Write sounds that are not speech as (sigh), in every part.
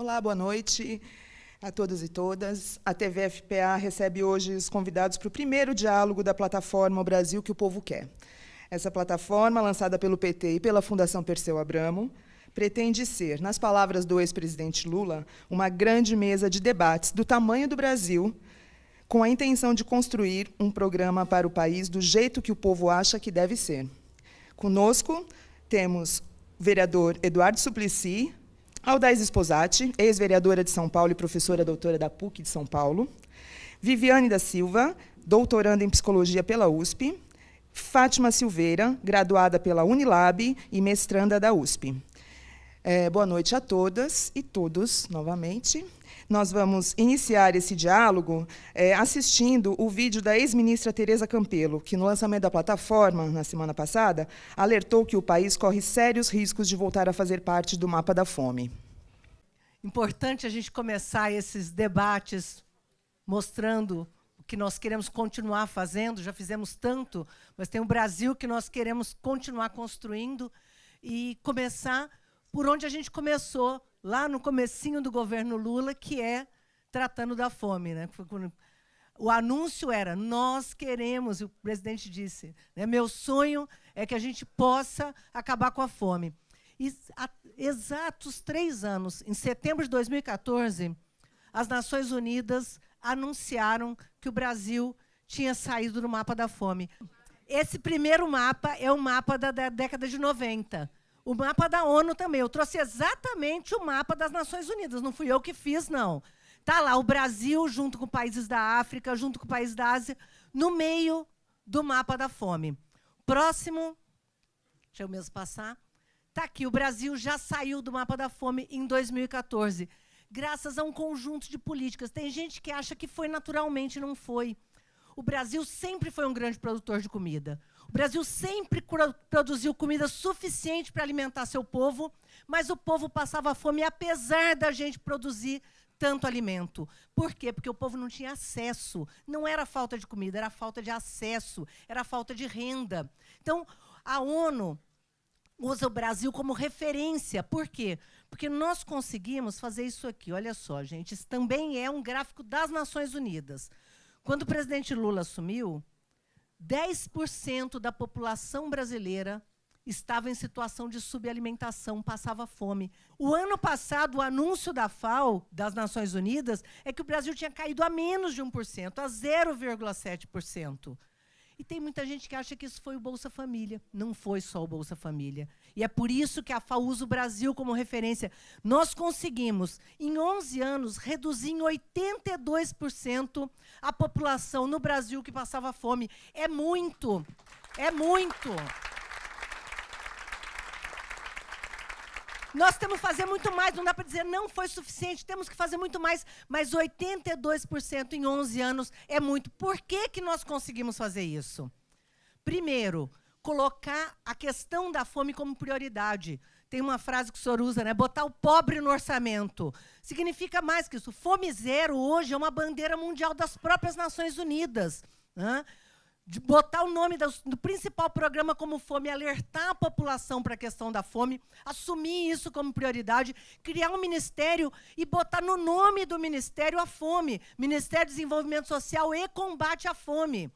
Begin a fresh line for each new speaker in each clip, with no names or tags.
Olá, boa noite a todos e todas. A TV FPA recebe hoje os convidados para o primeiro diálogo da plataforma O Brasil que o Povo Quer. Essa plataforma, lançada pelo PT e pela Fundação Perseu Abramo, pretende ser, nas palavras do ex-presidente Lula, uma grande mesa de debates do tamanho do Brasil, com a intenção de construir um programa para o país do jeito que o povo acha que deve ser. Conosco temos o vereador Eduardo Suplicy, Aldais Esposati, ex-vereadora de São Paulo e professora doutora da PUC de São Paulo, Viviane da Silva, doutoranda em psicologia pela USP, Fátima Silveira, graduada pela Unilab e mestranda da USP. É, boa noite a todas e todos, novamente. Nós vamos iniciar esse diálogo é, assistindo o vídeo da ex-ministra Tereza Campelo, que, no lançamento da plataforma, na semana passada, alertou que o país corre sérios riscos de voltar a fazer parte do mapa da fome.
Importante a gente começar esses debates mostrando o que nós queremos continuar fazendo, já fizemos tanto, mas tem um Brasil que nós queremos continuar construindo e começar por onde a gente começou, lá no comecinho do governo Lula, que é tratando da fome. Né? O anúncio era, nós queremos, e o presidente disse, né, meu sonho é que a gente possa acabar com a fome. E há exatos três anos, em setembro de 2014, as Nações Unidas anunciaram que o Brasil tinha saído do mapa da fome. Esse primeiro mapa é o mapa da, da década de 90. O mapa da ONU também. Eu trouxe exatamente o mapa das Nações Unidas. Não fui eu que fiz, não. Está lá o Brasil, junto com países da África, junto com países da Ásia, no meio do mapa da fome. Próximo. Deixa eu mesmo passar. Está aqui. O Brasil já saiu do mapa da fome em 2014, graças a um conjunto de políticas. Tem gente que acha que foi naturalmente, não foi. O Brasil sempre foi um grande produtor de comida. O Brasil sempre produziu comida suficiente para alimentar seu povo, mas o povo passava fome, apesar da gente produzir tanto alimento. Por quê? Porque o povo não tinha acesso. Não era falta de comida, era falta de acesso, era falta de renda. Então, a ONU usa o Brasil como referência. Por quê? Porque nós conseguimos fazer isso aqui. Olha só, gente, isso também é um gráfico das Nações Unidas. Quando o presidente Lula assumiu, 10% da população brasileira estava em situação de subalimentação, passava fome. O ano passado, o anúncio da FAO, das Nações Unidas, é que o Brasil tinha caído a menos de 1%, a 0,7%. E tem muita gente que acha que isso foi o Bolsa Família. Não foi só o Bolsa Família. E é por isso que a FAO usa o Brasil como referência. Nós conseguimos, em 11 anos, reduzir em 82% a população no Brasil que passava fome. É muito. É muito. Nós temos que fazer muito mais, não dá para dizer não foi suficiente, temos que fazer muito mais, mas 82% em 11 anos é muito. Por que, que nós conseguimos fazer isso? Primeiro, colocar a questão da fome como prioridade. Tem uma frase que o senhor usa, né? Botar o pobre no orçamento. Significa mais que isso. Fome zero hoje é uma bandeira mundial das próprias Nações Unidas. Né? De botar o nome do, principal programa como fome, alertar a população para a questão da fome, assumir isso como prioridade, criar um ministério e botar no nome do ministério a fome, Ministério de Desenvolvimento Social e Combate à Fome.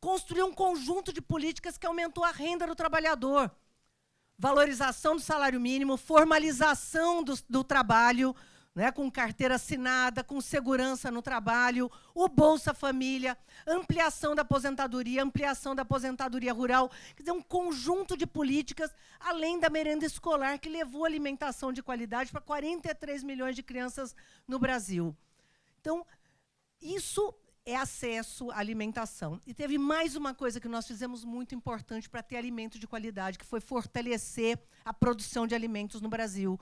Construir um conjunto de políticas que aumentou a renda do trabalhador. Valorização do salário mínimo, formalização do, do trabalho, né, com carteira assinada, com segurança no trabalho, o Bolsa Família, ampliação da aposentadoria, ampliação da aposentadoria rural, quer dizer, um conjunto de políticas, além da merenda escolar, que levou alimentação de qualidade para 43 milhões de crianças no Brasil. Então, isso é acesso à alimentação. E teve mais uma coisa que nós fizemos muito importante para ter alimento de qualidade, que foi fortalecer a produção de alimentos no Brasil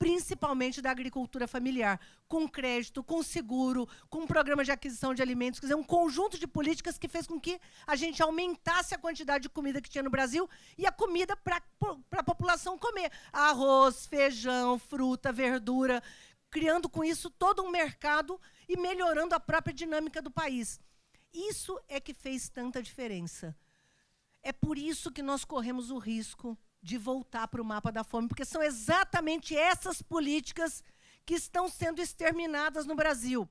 principalmente da agricultura familiar, com crédito, com seguro, com programa de aquisição de alimentos, quer dizer, um conjunto de políticas que fez com que a gente aumentasse a quantidade de comida que tinha no Brasil e a comida para a população comer. Arroz, feijão, fruta, verdura, criando com isso todo um mercado e melhorando a própria dinâmica do país. Isso é que fez tanta diferença. É por isso que nós corremos o risco de voltar para o mapa da fome, porque são exatamente essas políticas que estão sendo exterminadas no Brasil.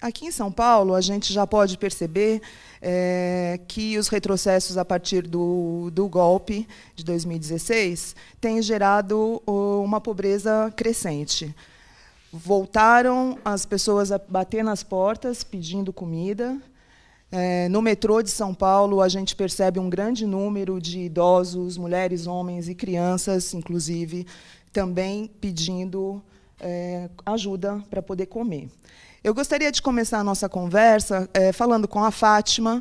Aqui em São Paulo, a gente já pode perceber é, que os retrocessos a partir do, do golpe de 2016 têm gerado uma pobreza crescente. Voltaram as pessoas a bater nas portas pedindo comida. É, no metrô de São Paulo, a gente percebe um grande número de idosos, mulheres, homens e crianças, inclusive, também pedindo é, ajuda para poder comer. Eu gostaria de começar a nossa conversa é, falando com a Fátima,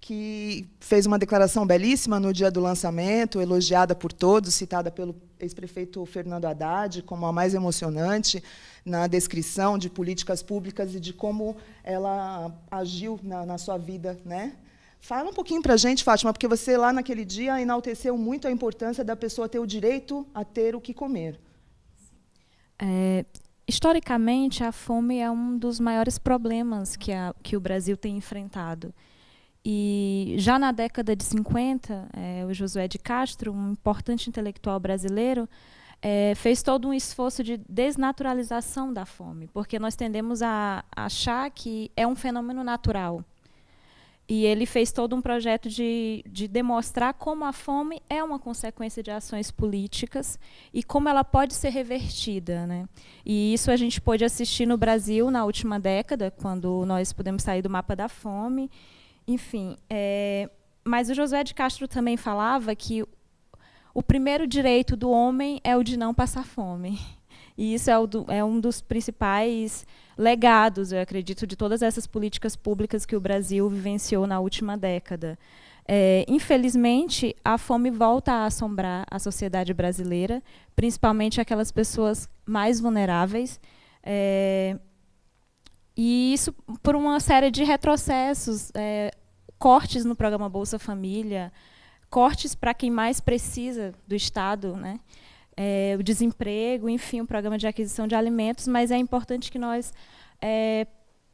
que fez uma declaração belíssima no dia do lançamento, elogiada por todos, citada pelo ex-prefeito Fernando Haddad como a mais emocionante na descrição de políticas públicas e de como ela agiu na, na sua vida. Né? Fala um pouquinho para a gente, Fátima, porque você, lá naquele dia, enalteceu muito a importância da pessoa ter o direito a ter o que comer.
É, Historicamente, a fome é um dos maiores problemas que, a, que o Brasil tem enfrentado. E já na década de 50, é, o Josué de Castro, um importante intelectual brasileiro, é, fez todo um esforço de desnaturalização da fome, porque nós tendemos a achar que é um fenômeno natural. E ele fez todo um projeto de, de demonstrar como a fome é uma consequência de ações políticas e como ela pode ser revertida. Né? E isso a gente pôde assistir no Brasil na última década, quando nós pudemos sair do mapa da fome. Enfim, é, mas o Josué de Castro também falava que o primeiro direito do homem é o de não passar fome. E isso é, do, é, um dos principais legados, eu acredito, de todas essas políticas públicas que o Brasil vivenciou na última década. É, infelizmente, a fome volta a assombrar a sociedade brasileira, principalmente aquelas pessoas mais vulneráveis. É, e isso por uma série de retrocessos, é, cortes no programa Bolsa Família, cortes para quem mais precisa do Estado, né? é, o desemprego, enfim, o programa de aquisição de alimentos, mas é importante que nós é,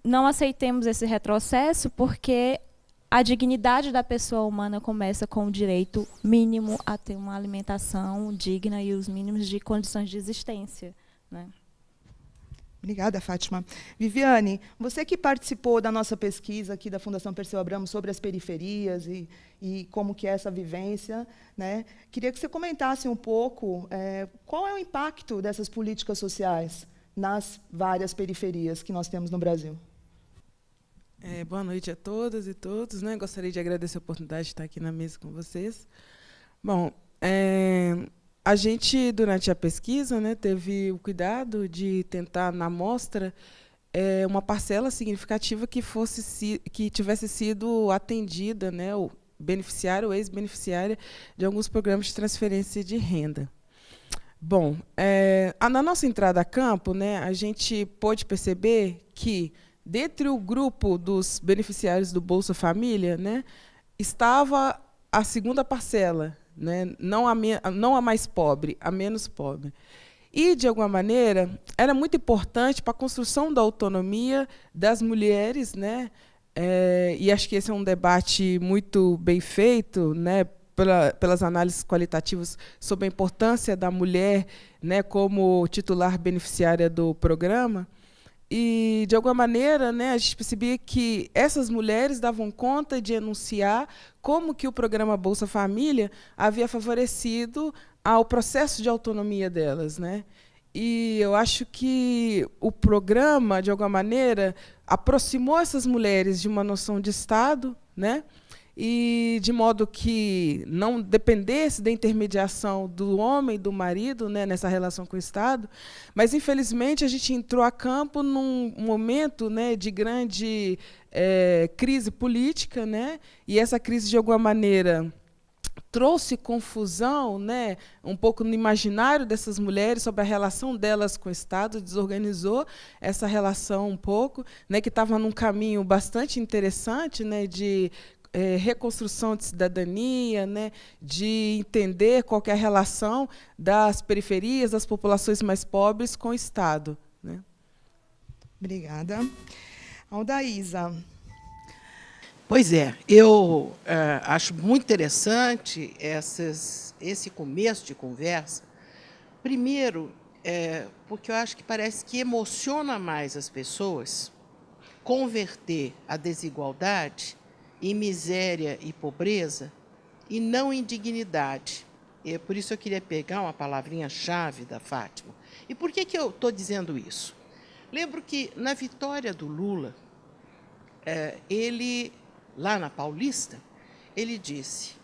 não aceitemos esse retrocesso, porque a dignidade da pessoa humana começa com o direito mínimo a ter uma alimentação digna e os mínimos de condições de existência. Né?
Obrigada, Fátima. Viviane, você que participou da nossa pesquisa aqui da Fundação Perseu Abramo sobre as periferias e, e como que é essa vivência, né? queria que você comentasse um pouco é, qual é o impacto dessas políticas sociais nas várias periferias que nós temos no Brasil.
É, boa noite a todas e todos. Né? Gostaria de agradecer a oportunidade de estar aqui na mesa com vocês. Bom, é, a gente, durante a pesquisa, né, teve o cuidado de tentar, na amostra, é, uma parcela significativa que, fosse, que tivesse sido atendida, né, o ou ex-beneficiária, de alguns programas de transferência de renda. Bom, é, na nossa entrada a campo, né, a gente pôde perceber que, dentre o grupo dos beneficiários do Bolsa Família, né, estava a segunda parcela, né? não, a não a mais pobre, a menos pobre. E, de alguma maneira, era muito importante para a construção da autonomia das mulheres, né? É, e acho que esse é um debate muito bem feito, né? Pela, pelas análises qualitativas sobre a importância da mulher né, como titular beneficiária do programa. E, de alguma maneira, né, a gente percebia que essas mulheres davam conta de enunciar como que o programa Bolsa Família havia favorecido ao processo de autonomia delas. Né? E eu acho que o programa, de alguma maneira, aproximou essas mulheres de uma noção de Estado, né? E de modo que não dependesse da intermediação do homem, do marido, né, nessa relação com o Estado. Mas, infelizmente, a gente entrou a campo num momento né, de grande é, crise política, né, e essa crise, de alguma maneira, trouxe confusão, né, um pouco no imaginário dessas mulheres sobre a relação delas com o Estado, desorganizou essa relação um pouco, né, que estava num caminho bastante interessante, né, de é, reconstrução de cidadania, né, de entender qual é a relação das periferias, das populações mais pobres com o Estado. Né.
Obrigada. Aldaísa.
Pois é, eu é, acho muito interessante essas, esse começo de conversa. Primeiro, é, porque eu acho que parece que emociona mais as pessoas converter a desigualdade em miséria e pobreza e não em dignidade. E por isso eu queria pegar uma palavrinha-chave da Fátima. E por que, que eu estou dizendo isso? Lembro que na vitória do Lula, é, ele, lá na Paulista, ele disse,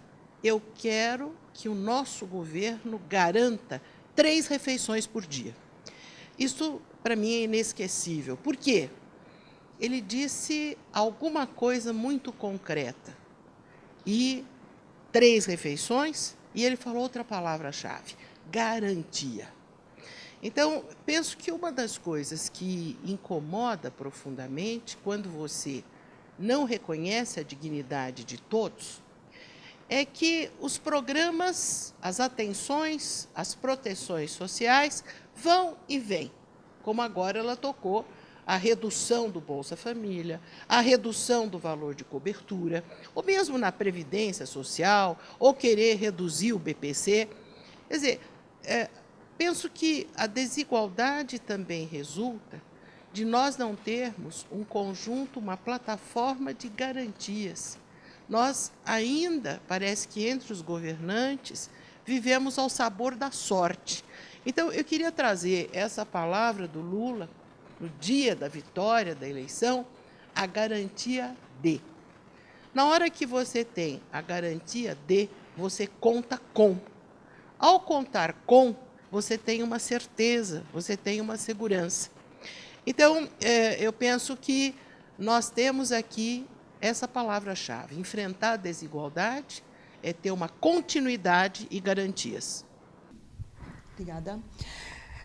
eu quero que o nosso governo garanta três refeições por dia. Isso, para mim, é inesquecível. Por quê? Ele disse alguma coisa muito concreta. E três refeições, e ele falou outra palavra-chave, garantia. Então, penso que uma das coisas que incomoda profundamente quando você não reconhece a dignidade de todos é que os programas, as atenções, as proteções sociais vão e vêm, como agora ela tocou a redução do Bolsa Família, a redução do valor de cobertura, ou mesmo na Previdência Social, ou querer reduzir o BPC. Quer dizer, é, penso que a desigualdade também resulta de nós não termos um conjunto, uma plataforma de garantias. Nós ainda, parece que entre os governantes, vivemos ao sabor da sorte. Então, eu queria trazer essa palavra do Lula, no dia da vitória da eleição, a garantia de. Na hora que você tem a garantia de, você conta com. Ao contar com, você tem uma certeza, você tem uma segurança. Então, é, eu penso que nós temos aqui essa palavra-chave. Enfrentar a desigualdade é ter uma continuidade e garantias.
Obrigada.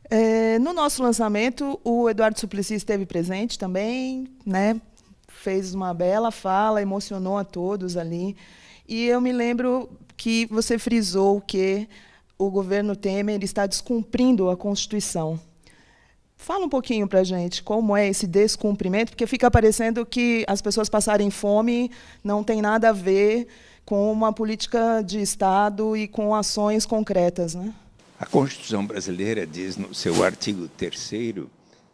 É, no nosso lançamento, o Eduardo Suplicy esteve presente também, né? fez uma bela fala, emocionou a todos ali. E eu me lembro que você frisou que o governo Temer está descumprindo a Constituição. Fala um pouquinho para a gente como é esse descumprimento, porque fica parecendo que as pessoas passarem fome não tem nada a ver com uma política de Estado e com ações concretas. Né?
A Constituição brasileira diz no seu artigo 3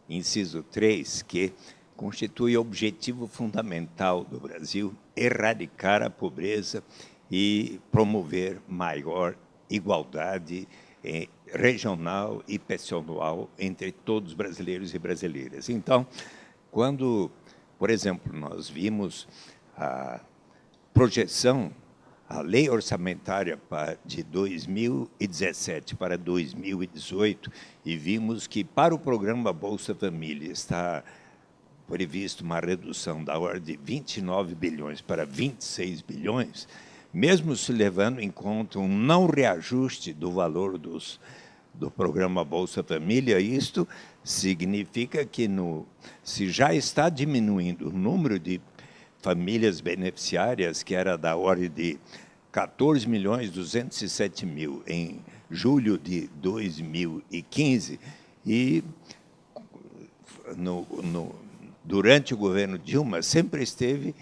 inciso 3, que constitui objetivo fundamental do Brasil erradicar a pobreza e promover maior igualdade eh, regional e pessoal entre todos os brasileiros e brasileiras. Então, quando, por exemplo, nós vimos a projeção, a lei orçamentária de 2017 para 2018, e vimos que para o programa Bolsa Família está previsto uma redução da ordem de 29 bilhões para 26 bilhões, mesmo se levando em conta um não reajuste do valor dos, do programa Bolsa Família, isto significa que no, se já está diminuindo o número de famílias beneficiárias, que era da ordem de 14 milhões 207 mil em julho de 2015, e no, no, durante o governo Dilma sempre esteve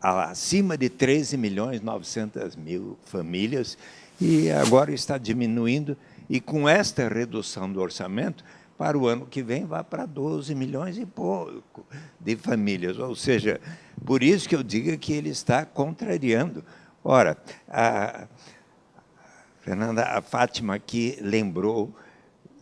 acima de 13 milhões 900 mil famílias e agora está diminuindo e com esta redução do orçamento, para o ano que vem vai para 12 milhões e pouco de famílias. Ou seja, por isso que eu digo que ele está contrariando. Ora, a Fernanda, a Fátima aqui lembrou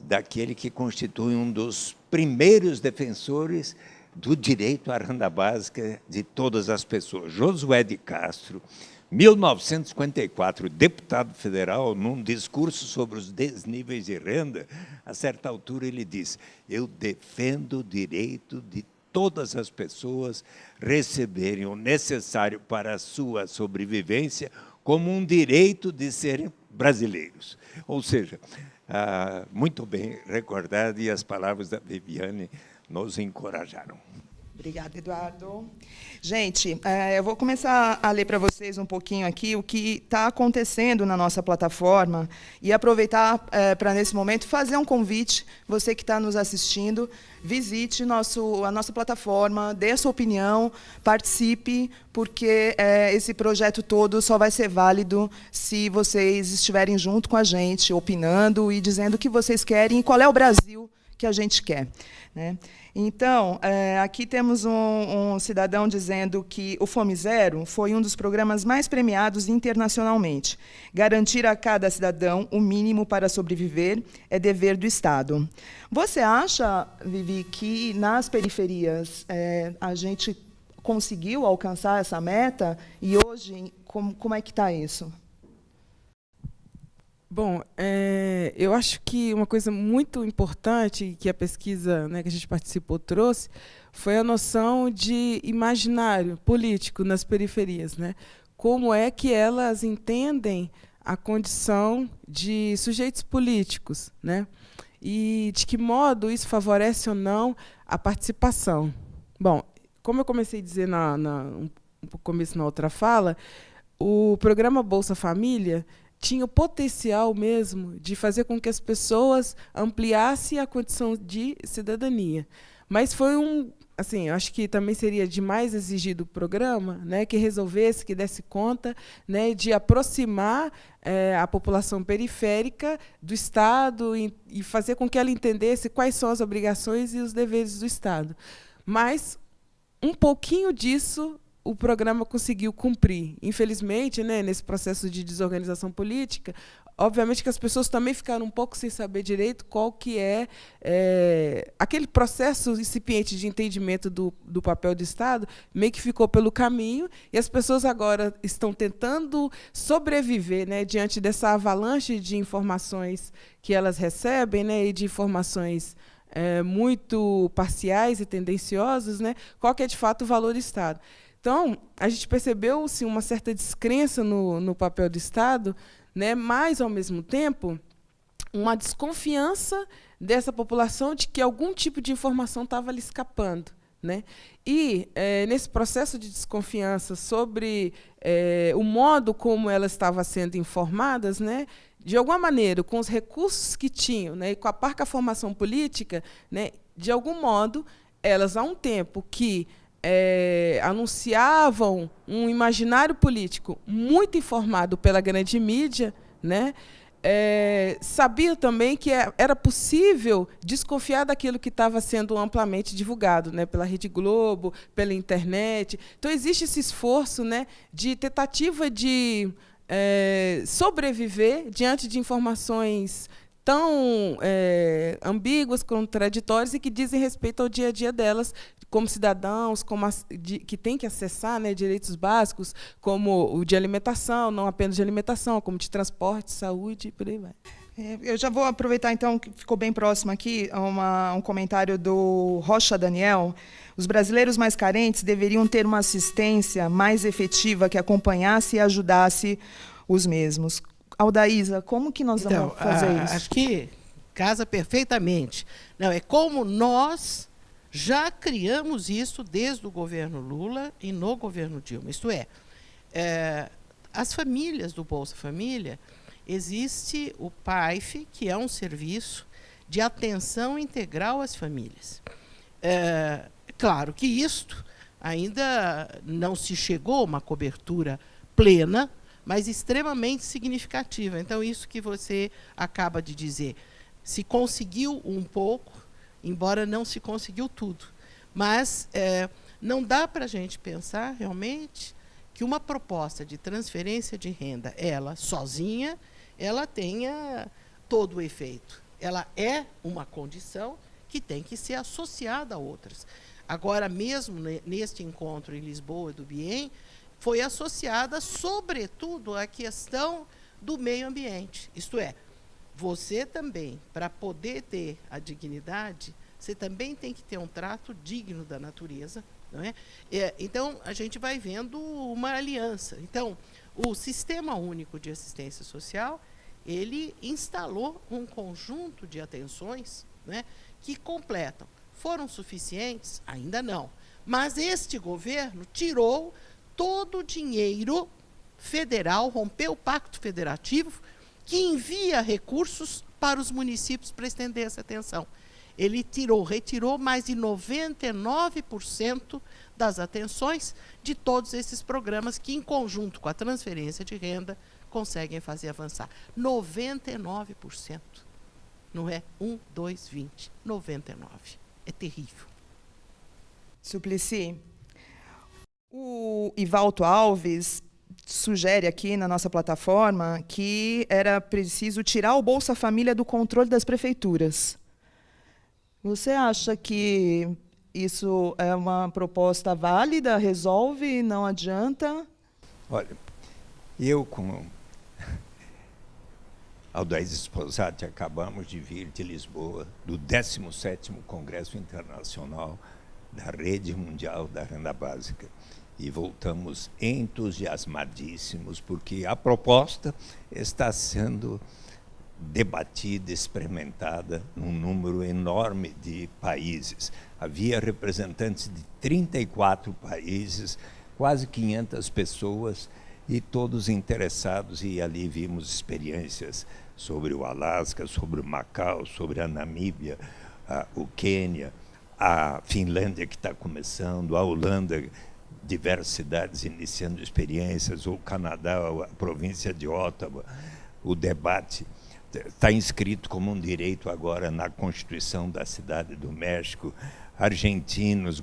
daquele que constitui um dos primeiros defensores do direito à renda básica de todas as pessoas. Josué de Castro, 1954, deputado federal, num discurso sobre os desníveis de renda, a certa altura ele diz, eu defendo o direito de todas as pessoas receberem o necessário para a sua sobrevivência como um direito de serem brasileiros. Ou seja, ah, muito bem recordado e as palavras da Viviane nos encorajaram.
Obrigada, Eduardo. Gente, é, eu vou começar a ler para vocês um pouquinho aqui o que está acontecendo na nossa plataforma e aproveitar é, para, nesse momento, fazer um convite, você que está nos assistindo, visite nosso, a nossa plataforma, dê a sua opinião, participe, porque é, esse projeto todo só vai ser válido se vocês estiverem junto com a gente, opinando e dizendo o que vocês querem e qual é o Brasil que a gente quer. Né? Então, é, aqui temos um, um, cidadão dizendo que o Fome Zero foi um dos programas mais premiados internacionalmente. Garantir a cada cidadão o mínimo para sobreviver é dever do Estado. Você acha, Vivi, que nas periferias é, a gente conseguiu alcançar essa meta? E hoje, como, como é que está isso?
Bom, é, eu acho que uma coisa muito importante que a pesquisa né, que a gente participou trouxe foi a noção de imaginário político nas periferias. Né? Como é que elas entendem a condição de sujeitos políticos, né? e de que modo isso favorece ou não a participação. Bom, como eu comecei a dizer na, na um começo na outra fala, o programa Bolsa Família tinha o potencial mesmo de fazer com que as pessoas ampliassem a condição de cidadania. Mas foi um, assim, acho que também seria demais exigir do programa, né, que resolvesse, que desse conta, né, de aproximar é, a população periférica do Estado e, e fazer com que ela entendesse quais são as obrigações e os deveres do Estado. Mas um pouquinho disso o programa conseguiu cumprir. Infelizmente, né, nesse processo de desorganização política, obviamente que as pessoas também ficaram um pouco sem saber direito qual que é, é aquele processo incipiente de entendimento do, do papel do Estado, meio que ficou pelo caminho, e as pessoas agora estão tentando sobreviver né, diante dessa avalanche de informações que elas recebem, né, e de informações é, muito parciais e tendenciosas, né, qual que é, de fato, o valor do Estado. Então, a gente percebeu sim, uma certa descrença no, no papel do Estado, né, mas, ao mesmo tempo, uma desconfiança dessa população de que algum tipo de informação estava lhe escapando. Né? E, é, nesse processo de desconfiança sobre é, o modo como elas estavam sendo informadas, né, de alguma maneira, com os recursos que tinham, né, e com a parca formação política, né, de algum modo, elas, há um tempo que é, anunciavam um imaginário político muito informado pela grande mídia, né? É, sabia também que é, era possível desconfiar daquilo que estava sendo amplamente divulgado né, pela Rede Globo, pela internet. Então, existe esse esforço né, de tentativa de é, sobreviver diante de informações tão é, ambíguas, contraditórias e que dizem respeito ao dia a dia delas, como cidadãos, como de, que têm que acessar né, direitos básicos, como o de alimentação, não apenas de alimentação, como de transporte, saúde e por aí vai.
É, eu já vou aproveitar, então, que ficou bem próximo aqui, uma, um comentário do Rocha Daniel. Os brasileiros mais carentes deveriam ter uma assistência mais efetiva que acompanhasse e ajudasse os mesmos. Aldaísa, como que nós então, vamos fazer a, isso?
Acho que casa perfeitamente. Não, é como nós já criamos isso desde o governo Lula e no governo Dilma. Isto é, é as famílias do Bolsa Família, existe o PAIF, que é um serviço de atenção integral às famílias. É, claro que isto ainda não se chegou a uma cobertura plena, mas extremamente significativa. Então, isso que você acaba de dizer, se conseguiu um pouco, embora não se conseguiu tudo. Mas é, não dá para a gente pensar realmente que uma proposta de transferência de renda, ela sozinha, ela tenha todo o efeito. Ela é uma condição que tem que ser associada a outras. Agora, mesmo neste encontro em Lisboa do Bien, foi associada, sobretudo, à questão do meio ambiente. Isto é, você também, para poder ter a dignidade, você também tem que ter um trato digno da natureza. Não é? é? então, a gente vai vendo uma aliança. Então, o Sistema Único de Assistência Social, ele instalou um conjunto de atenções né, que completam. Foram suficientes? Ainda não. Mas este governo tirou todo o dinheiro federal, rompeu o pacto federativo, que envia recursos para os municípios para estender essa atenção. Ele tirou, retirou mais de 99% das atenções de todos esses programas que, em conjunto com a transferência de renda, conseguem fazer avançar. 99%. Não é 1, 2, 20. 99. É terrível.
Suplicy, o Ivalto Alves sugere aqui na nossa plataforma que era preciso tirar o Bolsa Família do controle das prefeituras. Você acha que isso é uma proposta válida, resolve, não adianta?
Olha, eu com (laughs) Aldaís Esposati acabamos de vir de Lisboa, do 17º Congresso Internacional da Rede Mundial da Renda Básica. E voltamos entusiasmadíssimos, porque a proposta está sendo debatida, experimentada num número enorme de países. Havia representantes de 34 países, quase 500 pessoas, e todos interessados, e ali vimos experiências sobre o Alasca, sobre o Macau, sobre a Namíbia, a, o Quênia, a Finlândia que está começando, a Holanda, diversas cidades iniciando experiências, o Canadá, a província de Ottawa, o debate está inscrito como um direito agora na Constituição da Cidade do México, argentinos,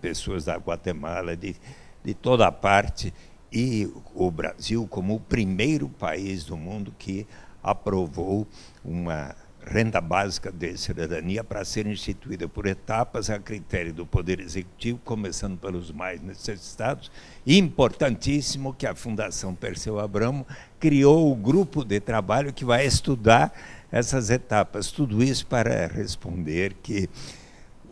pessoas da Guatemala, de, de toda parte, e o Brasil como o primeiro país do mundo que aprovou uma renda básica de cidadania para ser instituída por etapas a critério do Poder Executivo, começando pelos mais necessitados. Importantíssimo que a Fundação Perseu Abramo criou o grupo de trabalho que vai estudar essas etapas. Tudo isso para responder que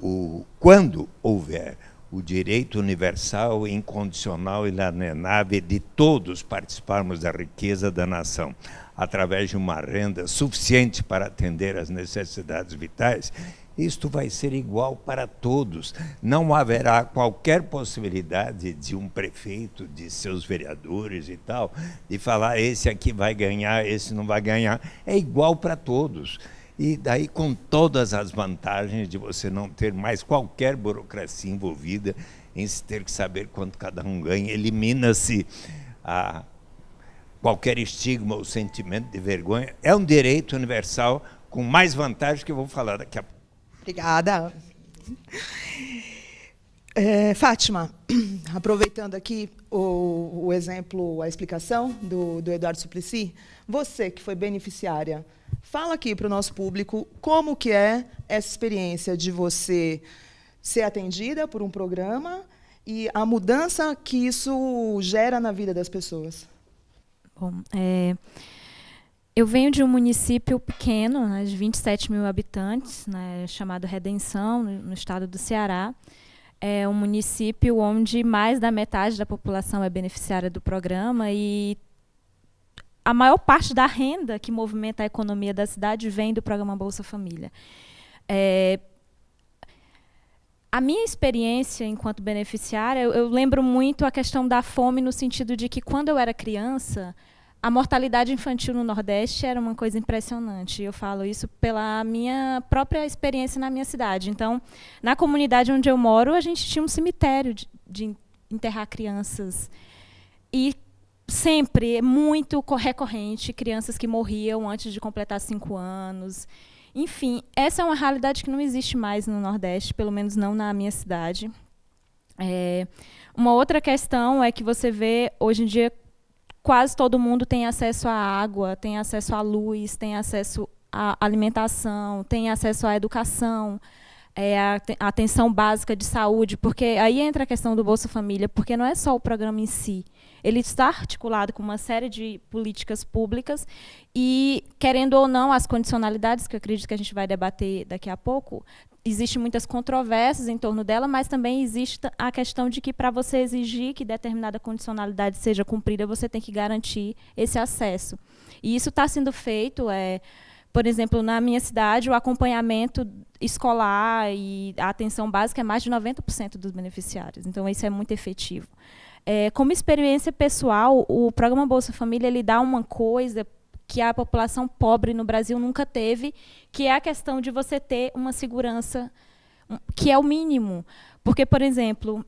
o, quando houver o direito universal, incondicional e inalienável de todos participarmos da riqueza da nação, através de uma renda suficiente para atender às necessidades vitais, isto vai ser igual para todos. Não haverá qualquer possibilidade de um prefeito, de seus vereadores e tal, de falar esse aqui vai ganhar, esse não vai ganhar. É igual para todos. E daí com todas as vantagens de você não ter mais qualquer burocracia envolvida em se ter que saber quanto cada um ganha, elimina-se qualquer estigma ou sentimento de vergonha. É um direito universal com mais vantagens que eu vou falar daqui a pouco.
Obrigada. É, Fátima, (clears throat) aproveitando aqui o, o, exemplo, a explicação do, do Eduardo Suplicy, você que foi beneficiária, fala aqui para o nosso público como que é essa experiência de você ser atendida por um programa e a mudança que isso gera na vida das pessoas.
Bom, é, eu venho de um município pequeno, né, de 27 mil habitantes, né, chamado Redenção, no, no, estado do Ceará. É um município onde mais da metade da população é beneficiária do programa e a maior parte da renda que movimenta a economia da cidade vem do programa Bolsa Família. É, a minha experiência enquanto beneficiária, eu, eu, lembro muito a questão da fome no sentido de que quando eu era criança, a mortalidade infantil no Nordeste era uma coisa impressionante. Eu falo isso pela minha própria experiência na minha cidade. Então, na comunidade onde eu moro, a gente tinha um cemitério de, de enterrar crianças. E sempre, muito recorrente, crianças que morriam antes de completar cinco anos. Enfim, essa é uma realidade que não existe mais no Nordeste, pelo menos não na minha cidade. É, uma outra questão é que você vê, hoje em dia, quase todo mundo tem acesso à água, tem acesso à luz, tem acesso à alimentação, tem acesso à educação, é, a atenção básica de saúde, porque aí entra a questão do Bolsa Família, porque não é só o programa em si, ele está articulado com uma série de políticas públicas e, querendo ou não, as condicionalidades, que eu acredito que a gente vai debater daqui a pouco, existem muitas controvérsias em torno dela, mas também existe a questão de que, para você exigir que determinada condicionalidade seja cumprida, você tem que garantir esse acesso. E isso está sendo feito, é, Por exemplo, na minha cidade, o acompanhamento escolar e a atenção básica é mais de 90% dos beneficiários. Então, isso é muito efetivo. É, como experiência pessoal, o programa Bolsa Família ele dá uma coisa que a população pobre no Brasil nunca teve, que é a questão de você ter uma segurança que é o mínimo. Porque, por exemplo,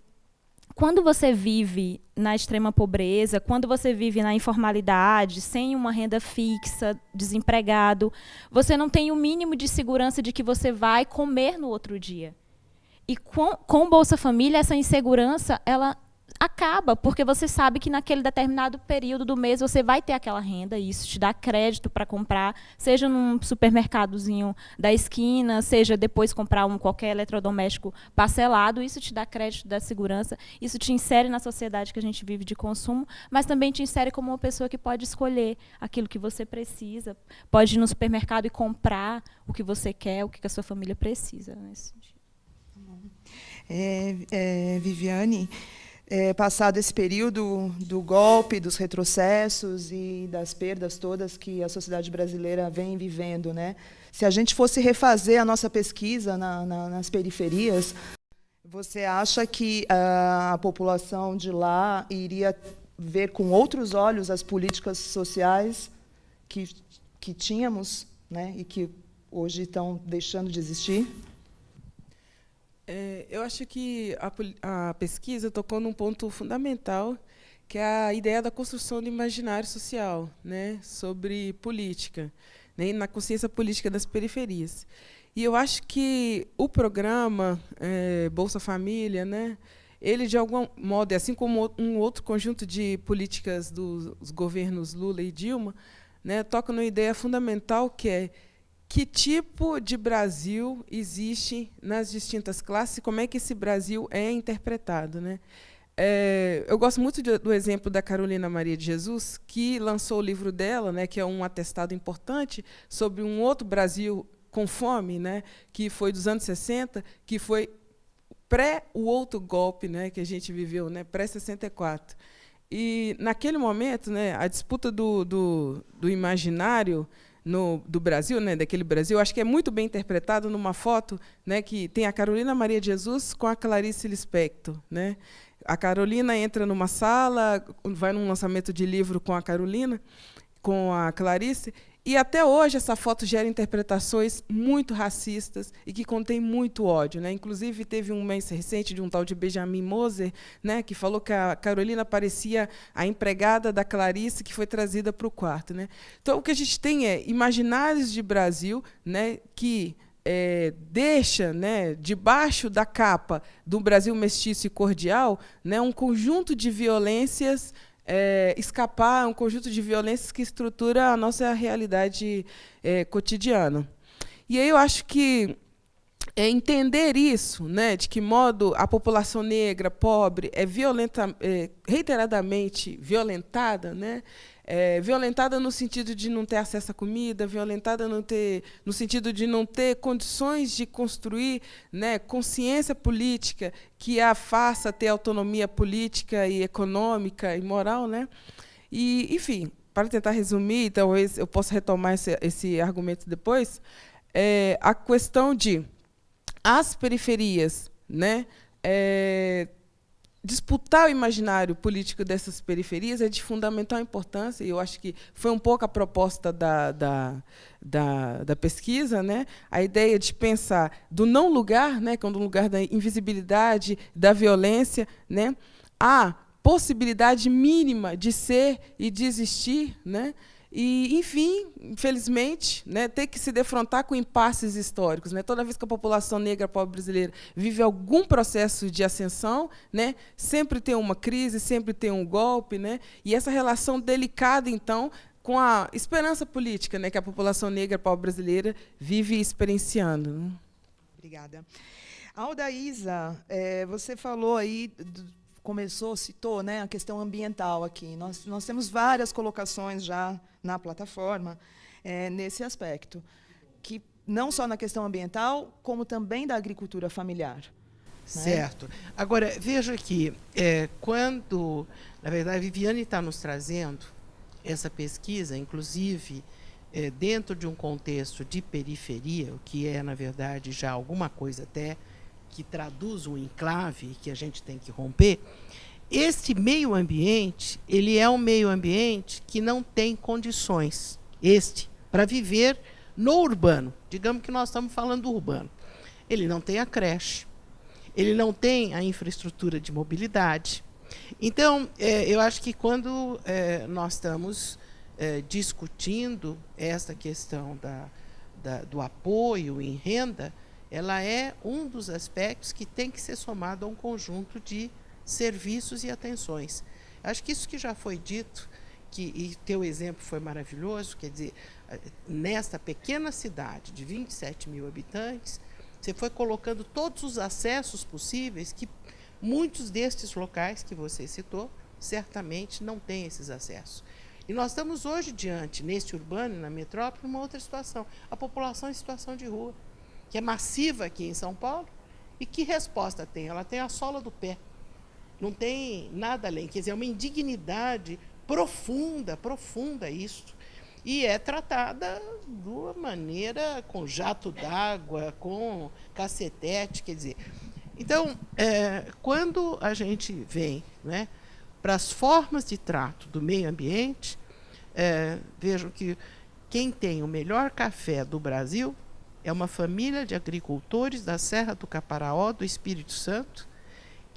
quando você vive na extrema pobreza, quando você vive na informalidade, sem uma renda fixa, desempregado, você não tem o mínimo de segurança de que você vai comer no outro dia. E com, com Bolsa Família, essa insegurança, ela acaba, porque você sabe que naquele determinado período do mês você vai ter aquela renda, e isso te dá crédito para comprar, seja num supermercadozinho da esquina, seja depois comprar um qualquer eletrodoméstico parcelado, isso te dá crédito, dá segurança, isso te insere na sociedade que a gente vive de consumo, mas também te insere como uma pessoa que pode escolher aquilo que você precisa, pode ir no supermercado e comprar o que você quer, o que a sua família precisa. Nesse sentido.
É, é, Viviane, é, passado esse período do golpe, dos retrocessos e das perdas todas que a sociedade brasileira vem vivendo, né? Se a gente fosse refazer a nossa pesquisa na, na, nas periferias, você acha que a, a população de lá iria ver com outros olhos as políticas sociais que, que tínhamos né, e que hoje estão deixando de existir?
É, eu acho que a, a, pesquisa tocou num ponto fundamental, que é a ideia da construção do imaginário social, né, sobre política, né, na consciência política das periferias. E eu acho que o programa é, Bolsa Família, né, ele, de algum modo, assim como um outro conjunto de políticas dos governos Lula e Dilma, né, toca numa ideia fundamental que é que tipo de Brasil existe nas distintas classes e como é que esse Brasil é interpretado. Né? É, eu gosto muito de, do exemplo da Carolina Maria de Jesus, que lançou o livro dela, né, que é um atestado importante sobre um outro Brasil com fome, né, que foi dos anos 60, que foi pré o outro golpe né, que a gente viveu, né, pré-64. E, naquele momento, né, a disputa do, do, do imaginário no, do Brasil, né, daquele Brasil, acho que é muito bem interpretado numa foto né, que tem a Carolina Maria de Jesus com a Clarice Lispector. Né? A Carolina entra numa sala, vai num lançamento de livro com a Carolina, com a Clarice, e até hoje essa foto gera interpretações muito racistas e que contém muito ódio. Né? Inclusive, teve um mês recente de um tal de Benjamin Moser, né, que falou que a Carolina parecia a empregada da Clarice que foi trazida para o quarto. Né? Então, o que a gente tem é imaginários de Brasil né, que é, deixa né, debaixo da capa do Brasil mestiço e cordial né, um conjunto de violências é, escapar a um conjunto de violências que estrutura a nossa realidade é, cotidiana. E aí eu acho que é entender isso, né, de que modo a população negra, pobre, é, violenta, é reiteradamente violentada, né, é, violentada no sentido de não ter acesso à comida, violentada no, ter, no sentido de não ter condições de construir né, consciência política que a faça ter autonomia política e econômica e moral. Né? E, enfim, para tentar resumir, talvez eu possa retomar esse, esse argumento depois, é, a questão de as periferias né, é, disputar o imaginário político dessas periferias é de fundamental importância, e eu acho que foi um pouco a proposta da, da, da, da pesquisa, né? a ideia de pensar do não lugar, né? que é um lugar da invisibilidade, da violência, né? a possibilidade mínima de ser e de existir, né? E, enfim, infelizmente, né, ter que se defrontar com impasses históricos. Né? Toda vez que a população negra pobre brasileira vive algum processo de ascensão, né, sempre tem uma crise, sempre tem um golpe. Né? E essa relação delicada, então, com a esperança política né, que a população negra pobre brasileira vive experienciando. Né?
Obrigada. Aldaísa, é, você falou aí do, começou, citou né, a questão ambiental aqui. Nós, nós temos várias colocações já na plataforma é, nesse aspecto, que não só na questão ambiental, como também da agricultura familiar. Né?
Certo. Né? Agora, veja aqui, é, quando, na verdade, a Viviane está nos trazendo essa pesquisa, inclusive é, dentro de um contexto de periferia, o que é, na verdade, já alguma coisa até que traduz um enclave que a gente tem que romper, este meio ambiente, ele é um meio ambiente que não tem condições, este, para viver no urbano. Digamos que nós estamos falando do urbano. Ele não tem a creche, ele não tem a infraestrutura de mobilidade. Então, é, eu acho que quando é, nós estamos é, discutindo essa questão da, da, do apoio em renda, ela é um dos aspectos que tem que ser somado a um conjunto de serviços e atenções. Acho que isso que já foi dito, que, e teu exemplo foi maravilhoso, quer dizer, nesta pequena cidade de 27 mil habitantes, você foi colocando todos os acessos possíveis que muitos destes locais que você citou certamente não têm esses acessos. E nós estamos hoje diante, neste urbano, na metrópole, uma outra situação. A população em situação de rua, que é massiva aqui em São Paulo. E que resposta tem? Ela tem a sola do pé. Não tem nada além. Quer dizer, é uma indignidade profunda, profunda isto e é tratada de uma maneira com jato d'água, com cacetete, quer dizer. Então, é, quando a gente vem né, para as formas de trato do meio ambiente, é, vejam que quem tem o melhor café do Brasil é uma família de agricultores da Serra do Caparaó, do Espírito Santo,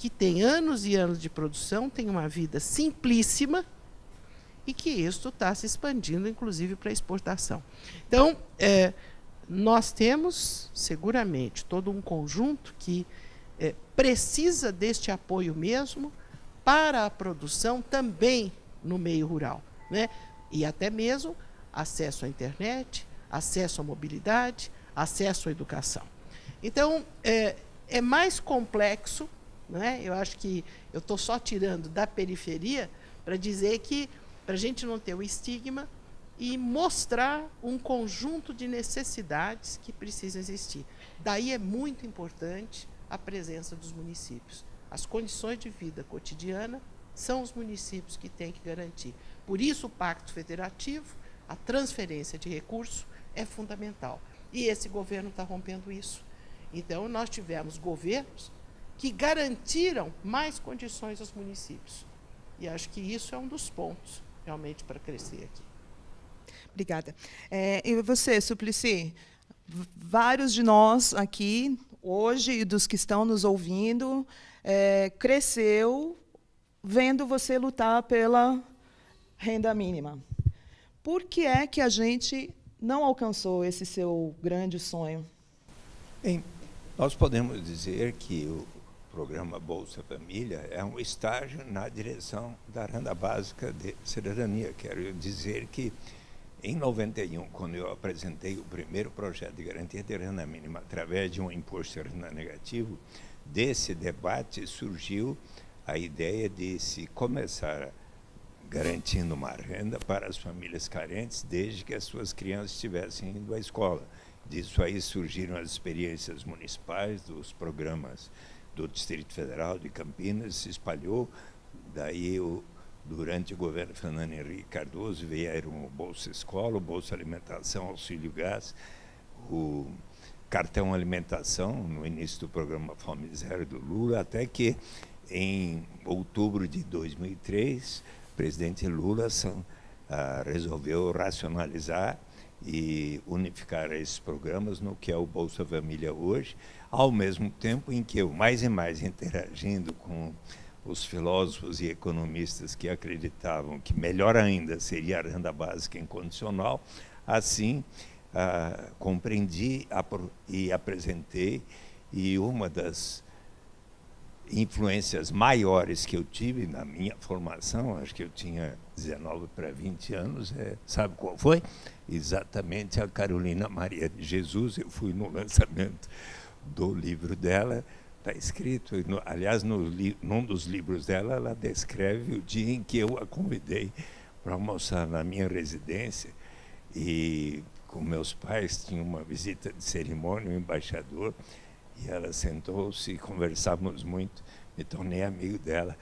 que tem anos e anos de produção, tem uma vida simplíssima, e que isto está se expandindo, inclusive, para exportação. Então, é, nós temos, seguramente, todo um conjunto que é, precisa deste apoio mesmo para a produção também no meio rural. Né? E até mesmo acesso à internet, acesso à mobilidade, acesso à educação. Então, é, é mais complexo, né? eu acho que eu estou só tirando da periferia para dizer que para a gente não ter o estigma e mostrar um conjunto de necessidades que precisam existir. Daí é muito importante a presença dos municípios. As condições de vida cotidiana são os municípios que têm que garantir. Por isso, o Pacto Federativo, a transferência de recursos, é fundamental. E esse governo está rompendo isso. Então, nós tivemos governos que garantiram mais condições aos municípios. E acho que isso é um dos pontos realmente para crescer aqui.
Obrigada. É, e você, Suplicy? Vários de nós aqui, hoje, e dos que estão nos ouvindo, é, cresceu vendo você lutar pela renda mínima. Por que é que a gente não alcançou esse seu grande sonho?
Bem, nós podemos dizer que o, programa Bolsa Família é um estágio na direção da renda básica de cidadania. Quero dizer que em 91, quando eu apresentei o primeiro projeto de garantia de renda mínima através de um imposto de renda negativo, desse debate surgiu a ideia de se começar garantindo uma renda para as famílias carentes desde que as suas crianças estivessem indo à escola. Disso aí surgiram as experiências municipais, dos programas do Distrito Federal de Campinas se espalhou. Daí, o, durante o governo Fernando Henrique Cardoso, vieram o Bolsa Escola, o Bolsa Alimentação, Auxílio Gás, o cartão alimentação, no início do programa Fome Zero do Lula, até que, em outubro de 2003, o presidente Lula ah, resolveu racionalizar e unificar esses programas no que é o Bolsa Família hoje, ao mesmo tempo em que eu, mais e mais interagindo com os filósofos e economistas que acreditavam que melhor ainda seria a renda básica incondicional, assim ah, compreendi e apresentei, e uma das influências maiores que eu tive na minha formação, acho que eu tinha 19 para 20 anos, é, sabe qual foi? Exatamente a Carolina Maria de Jesus, eu fui no lançamento do livro dela, está escrito, no, aliás, no, num dos livros dela, ela descreve o dia em que eu a convidei para almoçar na minha residência e com meus pais tinha uma visita de cerimônia, o um embaixador, e ela sentou-se e conversávamos muito, me tornei amigo dela.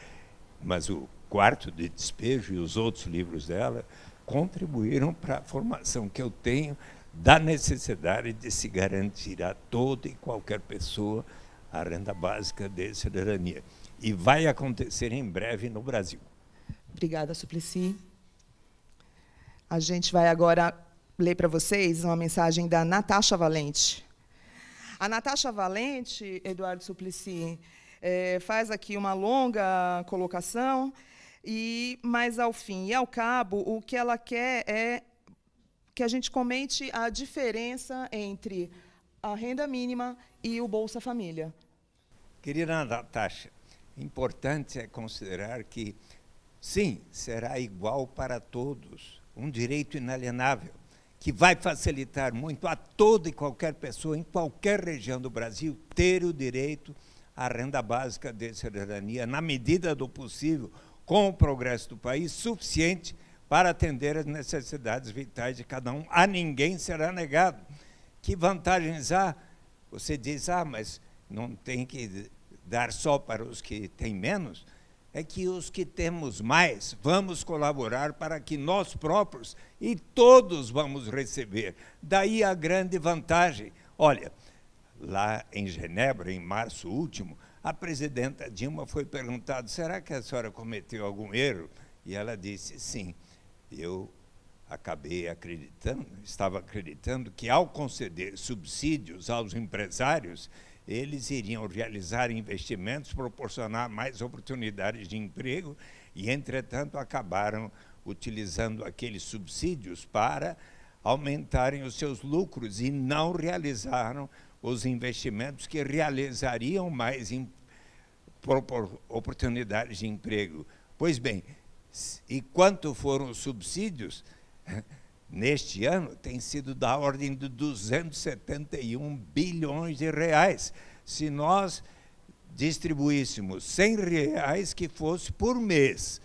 Mas o quarto de despejo e os outros livros dela contribuíram para a formação que eu tenho da necessidade de se garantir a toda e qualquer pessoa a renda básica de cidadania. E vai acontecer em breve no Brasil.
Obrigada, Suplicy. A gente vai agora ler para vocês uma mensagem da Natasha Valente. A Natasha Valente, Eduardo Suplicy, é, faz aqui uma longa colocação, e, mas, ao fim e ao cabo, o que ela quer é que a gente comente a diferença entre a renda mínima e o Bolsa Família.
Querida Natasha, importante é considerar que, sim, será igual para todos, um direito inalienável, que vai facilitar muito a toda e qualquer pessoa, em qualquer região do Brasil, ter o direito à renda básica de cidadania, na medida do possível, com o progresso do país, suficiente para atender as necessidades vitais de cada um. A ninguém será negado. Que vantagens há? Você diz, ah, mas não tem que dar só para os que têm menos, é que os que temos mais vamos colaborar para que nós próprios e todos vamos receber. Daí a grande vantagem. Olha, lá em Genebra, em março último, a presidenta Dilma foi perguntada: será que a senhora cometeu algum erro? E ela disse: sim, eu acabei acreditando, estava acreditando que ao conceder subsídios aos empresários, eles iriam realizar investimentos, proporcionar mais oportunidades de emprego e, entretanto, acabaram utilizando aqueles subsídios para aumentarem os seus lucros e não realizaram os investimentos que realizariam mais oportunidades de emprego. Pois bem, e quanto foram os subsídios? (laughs) neste ano tem sido da ordem de 271 bilhões de reais. Se nós distribuíssemos 100 reais que fosse por mês,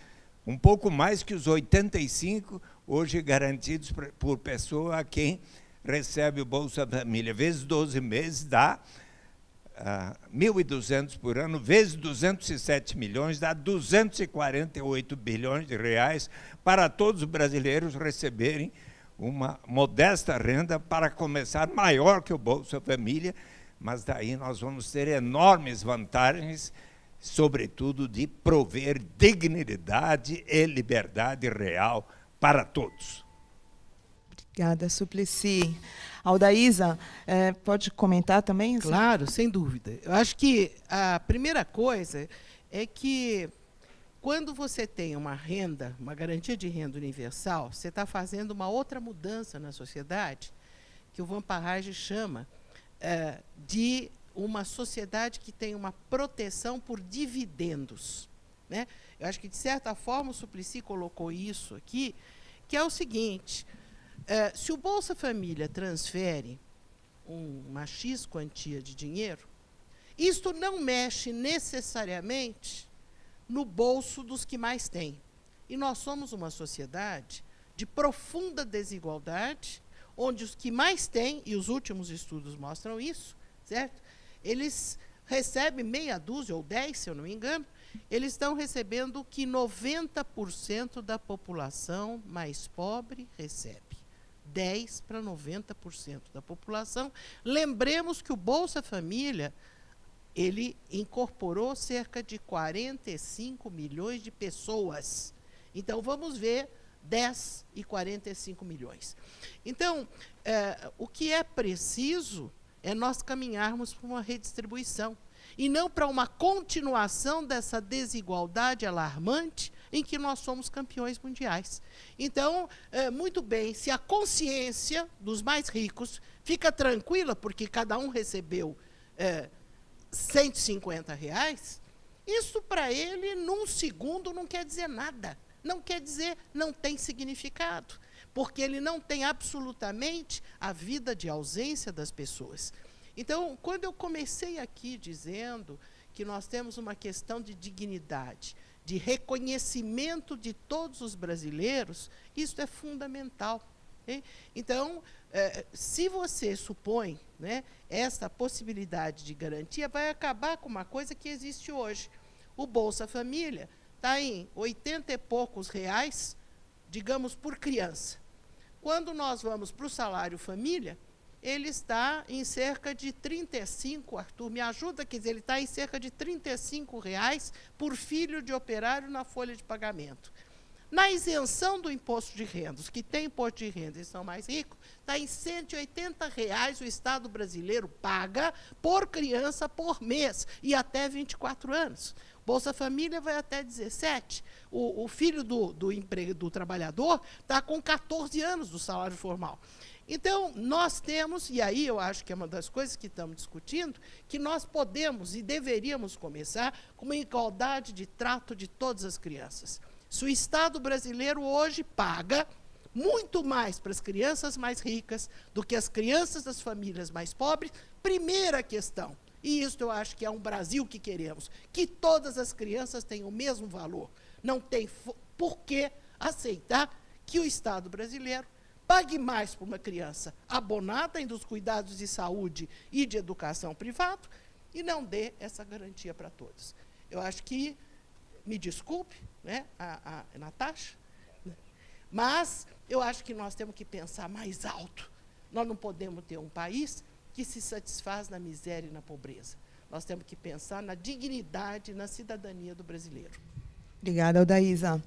um pouco mais que os 85 hoje garantidos por pessoa a quem recebe o Bolsa Família, vezes 12 meses dá uh, 1.200 por ano, vezes 207 milhões, dá 248 bilhões de reais para todos os brasileiros receberem uma modesta renda para começar maior que o Bolsa Família, mas daí nós vamos ter enormes vantagens, sobretudo de prover dignidade e liberdade real para todos.
Obrigada, Suplicy. Aldaísa, é, pode comentar também?
Claro, sem dúvida. Eu acho que a primeira coisa é que quando você tem uma renda, uma garantia de renda universal, você está fazendo uma outra mudança na sociedade, que o Van Parrage chama é, de uma sociedade que tem uma proteção por dividendos. Né? Eu acho que, de certa forma, o Suplicy colocou isso aqui, que é o seguinte, é, se o Bolsa Família transfere um, uma X quantia de dinheiro, isto não mexe necessariamente no bolso dos que mais têm. E nós somos uma sociedade de profunda desigualdade, onde os que mais têm, e os últimos estudos mostram isso, certo? Eles recebem meia dúzia ou dez, se eu não me engano, eles estão recebendo o que 90% da população mais pobre recebe. 10 para 90% da população. Lembremos que o Bolsa Família ele incorporou cerca de 45 milhões de pessoas. Então, vamos ver 10 e 45 milhões. Então, é, o que é preciso é nós caminharmos para uma redistribuição e não para uma continuação dessa desigualdade alarmante em que nós somos campeões mundiais. Então, é, muito bem, se a consciência dos mais ricos fica tranquila, porque cada um recebeu é, 150 reais, isso para ele, num segundo, não quer dizer nada. Não quer dizer, não tem significado. Porque ele não tem absolutamente a vida de ausência das pessoas. Então, quando eu comecei aqui dizendo que nós temos uma questão de dignidade, de reconhecimento de todos os brasileiros, isso é fundamental. Então, é, se você supõe né, essa possibilidade de garantia, vai acabar com uma coisa que existe hoje. O Bolsa Família está em 80 e poucos reais digamos, por criança. Quando nós vamos para o salário família, ele está em cerca de 35, Arthur, me ajuda, quer dizer, ele está em cerca de 35 reais por filho de operário na folha de pagamento. Na isenção do imposto de renda, os que têm imposto de renda e são mais ricos, está em 180 reais o Estado brasileiro paga por criança por mês e até 24 anos. Bolsa Família vai até 17. O, o filho do, do, do trabalhador está com 14 anos do salário formal. Então, nós temos, e aí eu acho que é uma das coisas que estamos discutindo, que nós podemos e deveríamos começar com uma igualdade de trato de todas as crianças. Se o Estado brasileiro hoje paga muito mais para as crianças mais ricas do que as crianças das famílias mais pobres, primeira questão, e isso eu acho que é um Brasil que queremos, que todas as crianças tenham o mesmo valor. Não tem por que aceitar que o Estado brasileiro pague mais para uma criança abonada em dos cuidados de saúde e de educação privado e não dê essa garantia para todos. Eu acho que, me desculpe, né, a, a Natasha, né, mas eu acho que nós temos que pensar mais alto. Nós não podemos ter um país que se satisfaz na miséria e na pobreza. Nós temos que pensar na dignidade, na cidadania do brasileiro.
Obrigada, Aldaísa.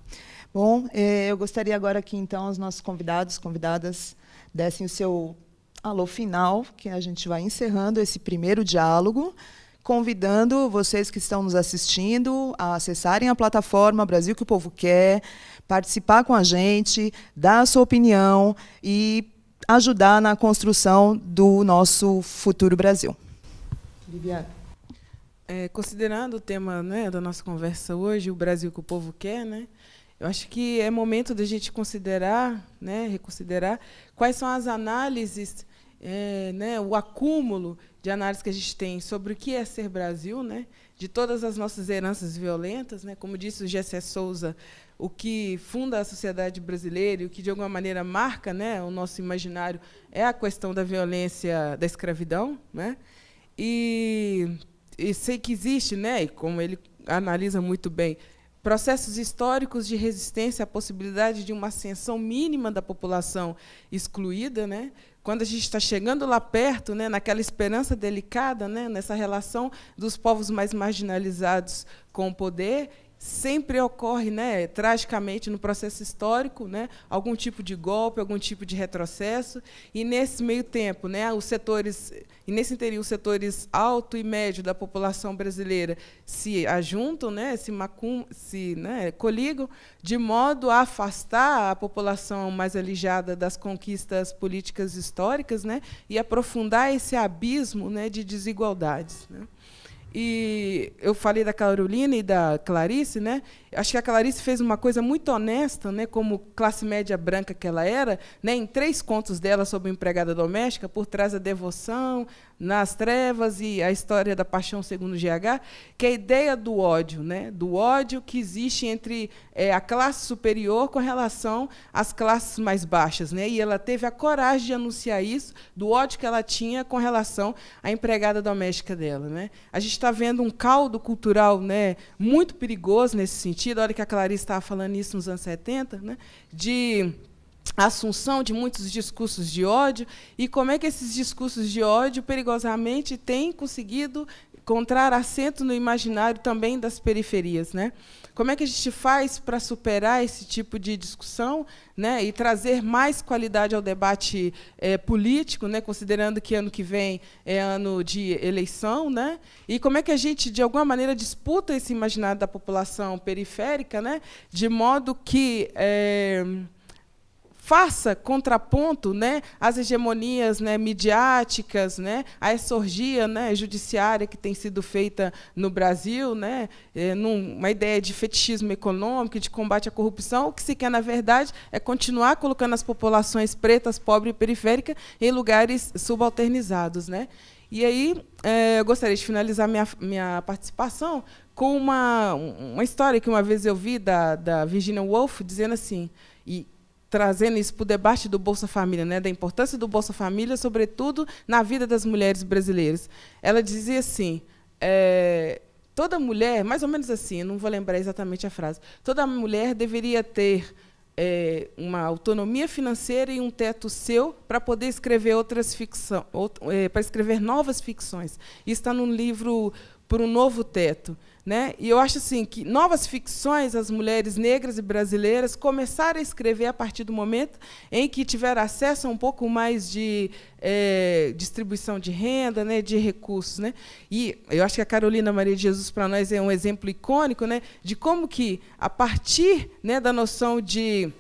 Bom, eh, eu gostaria agora que, então, os nossos convidados, convidadas, dessem o seu alô final, que a gente vai encerrando esse primeiro diálogo convidando vocês que estão nos assistindo a acessarem a plataforma Brasil que o Povo Quer, participar com a gente, dar a sua opinião e ajudar na construção do nosso futuro Brasil.
Viviane. É, considerando o tema né, da nossa conversa hoje, o Brasil que o povo quer, né, eu acho que é momento da gente considerar, né, reconsiderar quais são as análises, é, né, o acúmulo de análise que a gente tem sobre o que é ser Brasil, né, de todas as nossas heranças violentas, né, como disse o Gessé Souza, o que funda a sociedade brasileira e o que de alguma maneira marca, né, o nosso imaginário é a questão da violência da escravidão, né, e, e sei que existe, né, e como ele analisa muito bem, processos históricos de resistência à possibilidade de uma ascensão mínima da população excluída, né, quando a gente está chegando lá perto, né, naquela esperança delicada, né, nessa relação dos povos mais marginalizados com o poder, sempre ocorre, né, tragicamente no processo histórico, né, algum tipo de golpe, algum tipo de retrocesso, e nesse meio tempo, né, os setores e nesse interior os setores alto e médio da população brasileira se ajuntam, né, se macum, se, né, coligam de modo a afastar a população mais alijada das conquistas políticas históricas, né, e aprofundar esse abismo, né, de desigualdades, né. E eu falei da Carolina e da Clarice, né? Acho que a Clarice fez uma coisa muito honesta, né? Como classe média branca que ela era, né? Em três contos dela sobre empregada doméstica, por trás da devoção, nas trevas e a história da paixão segundo GH, que é a ideia do ódio, né? do ódio que existe entre é, a classe superior com relação às classes mais baixas. Né? E ela teve a coragem de anunciar isso, do ódio que ela tinha com relação à empregada doméstica dela. Né? A gente está vendo um caldo cultural né, muito perigoso nesse sentido, a hora que a Clarice estava falando isso nos anos 70, né, de a assunção de muitos discursos de ódio e como é que esses discursos de ódio perigosamente têm conseguido encontrar assento no imaginário também das periferias, né? Como é que a gente faz para superar esse tipo de discussão, né, e trazer mais qualidade ao debate é, político, né, considerando que ano que vem é ano de eleição, né? E como é que a gente de alguma maneira disputa esse imaginário da população periférica, né, de modo que é, faça contraponto né, às hegemonias né, midiáticas, né, à exorgia né, judiciária que tem sido feita no Brasil, né, é, numa ideia de fetichismo econômico, de combate à corrupção. O que se quer, na verdade, é continuar colocando as populações pretas, pobres e periféricas em lugares subalternizados. Né? E aí, é, eu gostaria de finalizar minha, minha participação com uma, uma história que uma vez eu vi da, da Virginia Woolf, dizendo assim, e trazendo isso para o debate do Bolsa Família, né, da importância do Bolsa Família, sobretudo na vida das mulheres brasileiras. Ela dizia assim: é, toda mulher, mais ou menos assim, não vou lembrar exatamente a frase, toda mulher deveria ter é, uma autonomia financeira e um teto seu para poder escrever outras ficções, é, para escrever novas ficções. Isso está no livro Por um Novo Teto. Né? E eu acho assim que novas ficções, as mulheres negras e brasileiras começaram a escrever a partir do momento em que tiveram acesso a um pouco mais de é, distribuição de renda, né, de recursos. Né? E eu acho que a Carolina Maria de Jesus, para nós, é um exemplo icônico né, de como que, a partir né, da noção de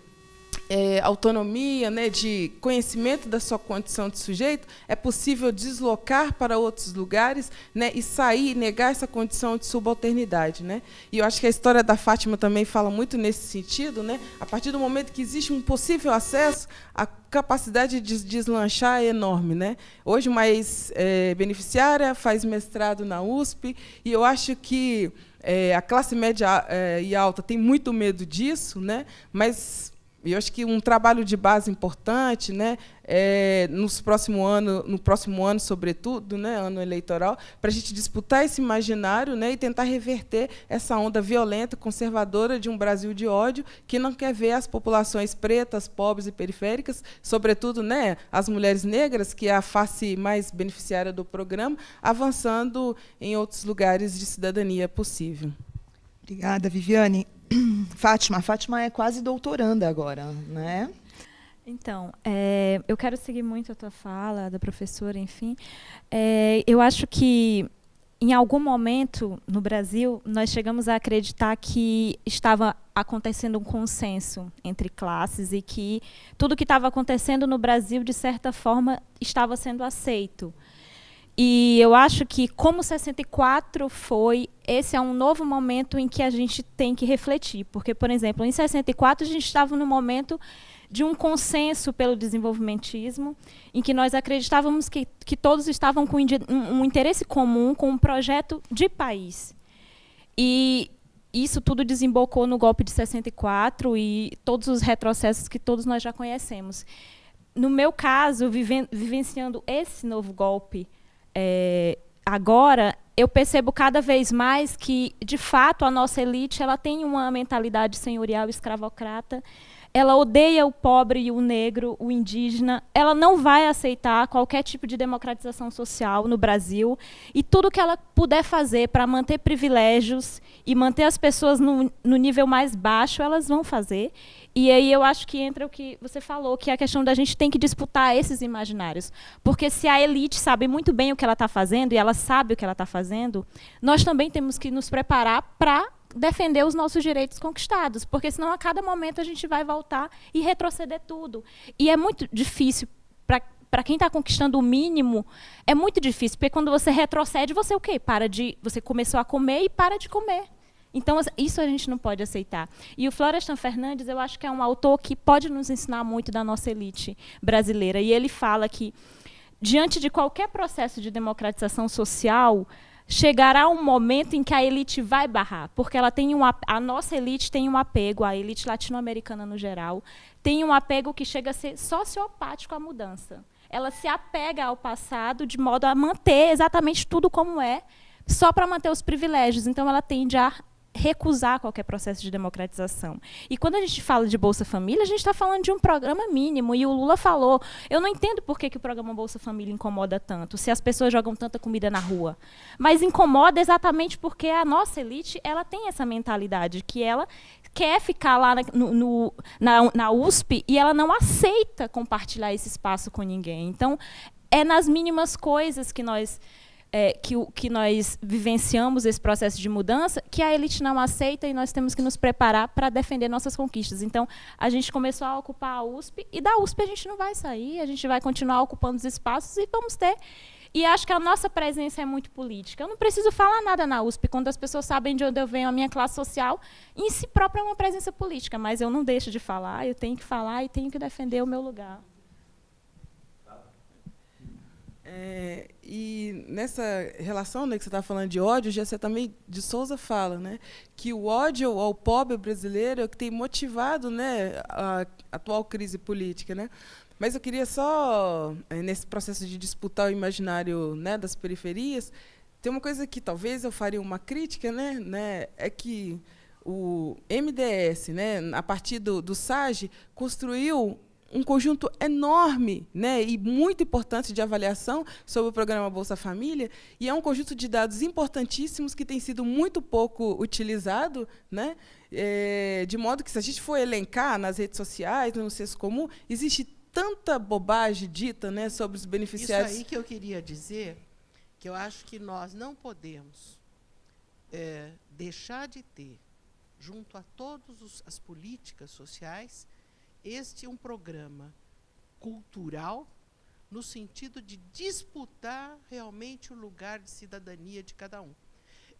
é, autonomia, né, de conhecimento da sua condição de sujeito, é possível deslocar para outros lugares né, e sair, negar essa condição de subalternidade. Né? E eu acho que a história da Fátima também fala muito nesse sentido. Né? A partir do momento que existe um possível acesso, a capacidade de deslanchar é enorme. Né? Hoje, mais é, beneficiária, faz mestrado na USP, e eu acho que é, a classe média é, e alta tem muito medo disso, né? mas e eu acho que um trabalho de base importante, né, é, nos próximo ano, no próximo ano, sobretudo, né, ano eleitoral, para a gente disputar esse imaginário né, e tentar reverter essa onda violenta, conservadora de um Brasil de ódio que não quer ver as populações pretas, pobres e periféricas, sobretudo né, as mulheres negras, que é a face mais beneficiária do programa, avançando em outros lugares de cidadania possível.
Obrigada, Viviane. (clears throat) Fátima, Fátima é quase doutoranda agora, né?
Então, é, eu quero seguir muito a tua fala, da professora, enfim. É, eu acho que, em algum momento, no Brasil, nós chegamos a acreditar que estava acontecendo um consenso entre classes e que tudo que estava acontecendo no Brasil, de certa forma, estava sendo aceito. E eu acho que, como 64 foi, esse é um novo momento em que a gente tem que refletir. Porque, por exemplo, em 64 a gente estava no momento de um consenso pelo desenvolvimentismo, em que nós acreditávamos que, que todos estavam com um, interesse comum, com um projeto de país. E isso tudo desembocou no golpe de 64 e todos os retrocessos que todos nós já conhecemos. No meu caso, viven vivenciando esse novo golpe, é, agora eu percebo cada vez mais que, de fato, a nossa elite ela tem uma mentalidade senhorial escravocrata. Ela odeia o pobre e o negro, o indígena. Ela não vai aceitar qualquer tipo de democratização social no Brasil. E tudo que ela puder fazer para manter privilégios e manter as pessoas no, no nível mais baixo, elas vão fazer. E aí eu acho que entra o que você falou, que é a questão da gente tem que disputar esses imaginários. Porque se a elite sabe muito bem o que ela está fazendo, e ela sabe o que ela está fazendo, nós também temos que nos preparar para defender os nossos direitos conquistados, porque senão a cada momento a gente vai voltar e retroceder tudo. E é muito difícil para para quem está conquistando o mínimo, é muito difícil, porque quando você retrocede, você o quê? Para de, você começou a comer e para de comer. Então, isso a gente não pode aceitar. E o Florestan Fernandes, eu acho que é um autor que pode nos ensinar muito da nossa elite brasileira. E ele fala que, diante de qualquer processo de democratização social, chegará um momento em que a elite vai barrar, porque ela tem um, a nossa elite tem um apego, a elite latino-americana no geral, tem um apego que chega a ser sociopático à mudança. Ela se apega ao passado de modo a manter exatamente tudo como é, só para manter os privilégios. Então, ela tende a recusar qualquer processo de democratização. E quando a gente fala de Bolsa Família, a gente está falando de um programa mínimo. E o Lula falou: eu não entendo por que, que o programa Bolsa Família incomoda tanto, se as pessoas jogam tanta comida na rua. Mas incomoda exatamente porque a nossa elite ela tem essa mentalidade que ela quer ficar lá na, no, na, na USP e ela não aceita compartilhar esse espaço com ninguém. Então, é nas mínimas coisas que nós é, que, que nós vivenciamos esse processo de mudança, que a elite não aceita e nós temos que nos preparar para defender nossas conquistas. Então, a gente começou a ocupar a USP, e da USP a gente não vai sair, a gente vai continuar ocupando os espaços e vamos ter. E acho que a nossa presença é muito política. Eu não preciso falar nada na USP, quando as pessoas sabem de onde eu venho, a minha classe social, em si própria é uma presença política, mas eu não deixo de falar, eu tenho que falar e tenho que defender o meu lugar.
É, e nessa relação né, que você está falando de ódio, já você também de Souza fala, né, que o ódio ao pobre brasileiro é o que tem motivado, né, a atual crise política, né. Mas eu queria só é, nesse processo de disputar o imaginário, né, das periferias, tem uma coisa que talvez eu faria uma crítica, né, né, é que o MDS, né, a partir do, do SAGE, construiu um conjunto enorme né, e muito importante de avaliação sobre o programa Bolsa Família, e é um conjunto de dados importantíssimos que tem sido muito pouco utilizado, né, é, de modo que, se a gente for elencar nas redes sociais, no senso comum, existe tanta bobagem dita né, sobre os beneficiários.
Isso aí que eu queria dizer, que eu acho que nós não podemos é, deixar de ter, junto a todas as políticas sociais, este é um programa cultural no sentido de disputar realmente o lugar de cidadania de cada um.